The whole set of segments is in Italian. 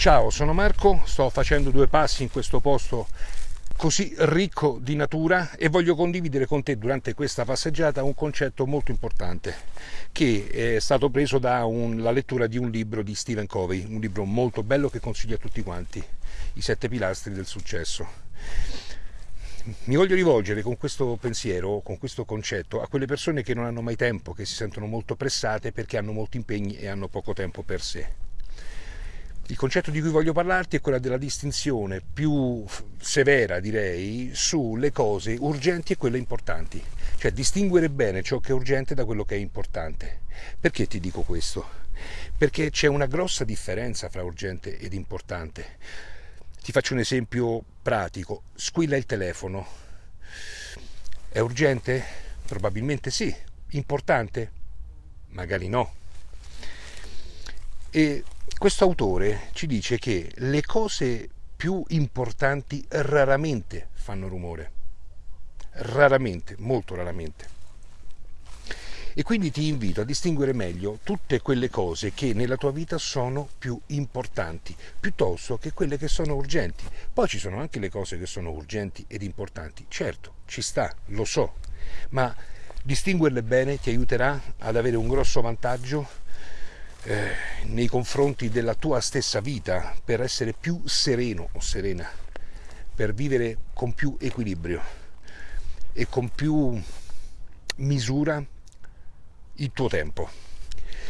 Ciao, sono Marco, sto facendo due passi in questo posto così ricco di natura e voglio condividere con te durante questa passeggiata un concetto molto importante che è stato preso dalla lettura di un libro di Stephen Covey, un libro molto bello che consiglio a tutti quanti, I sette pilastri del successo. Mi voglio rivolgere con questo pensiero, con questo concetto, a quelle persone che non hanno mai tempo, che si sentono molto pressate perché hanno molti impegni e hanno poco tempo per sé il concetto di cui voglio parlarti è quella della distinzione più severa, direi, sulle cose urgenti e quelle importanti, cioè distinguere bene ciò che è urgente da quello che è importante. Perché ti dico questo? Perché c'è una grossa differenza fra urgente ed importante. Ti faccio un esempio pratico. Squilla il telefono. È urgente? Probabilmente sì. Importante? Magari no. E questo autore ci dice che le cose più importanti raramente fanno rumore, raramente, molto raramente. E quindi ti invito a distinguere meglio tutte quelle cose che nella tua vita sono più importanti, piuttosto che quelle che sono urgenti. Poi ci sono anche le cose che sono urgenti ed importanti, certo, ci sta, lo so, ma distinguerle bene ti aiuterà ad avere un grosso vantaggio eh, nei confronti della tua stessa vita per essere più sereno o serena, per vivere con più equilibrio e con più misura il tuo tempo.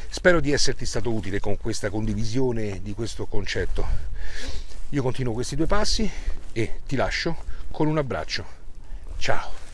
Spero di esserti stato utile con questa condivisione di questo concetto. Io continuo questi due passi e ti lascio con un abbraccio. Ciao!